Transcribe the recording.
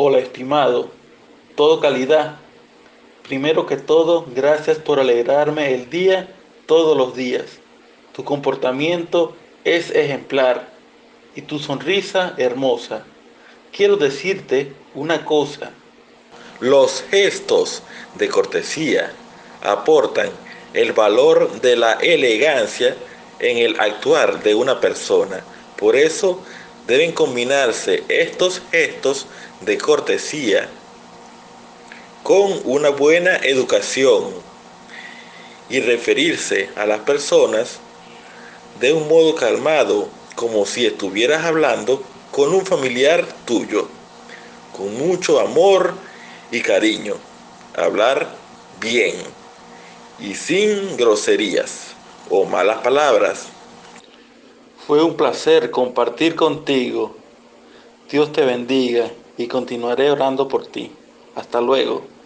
Hola, estimado. Todo calidad. Primero que todo, gracias por alegrarme el día todos los días. Tu comportamiento es ejemplar y tu sonrisa hermosa. Quiero decirte una cosa. Los gestos de cortesía aportan el valor de la elegancia en el actuar de una persona. Por eso deben combinarse estos gestos de cortesía con una buena educación y referirse a las personas de un modo calmado, como si estuvieras hablando con un familiar tuyo, con mucho amor y cariño. Hablar bien y sin groserías o malas palabras. Fue un placer compartir contigo. Dios te bendiga y continuaré orando por ti. Hasta luego.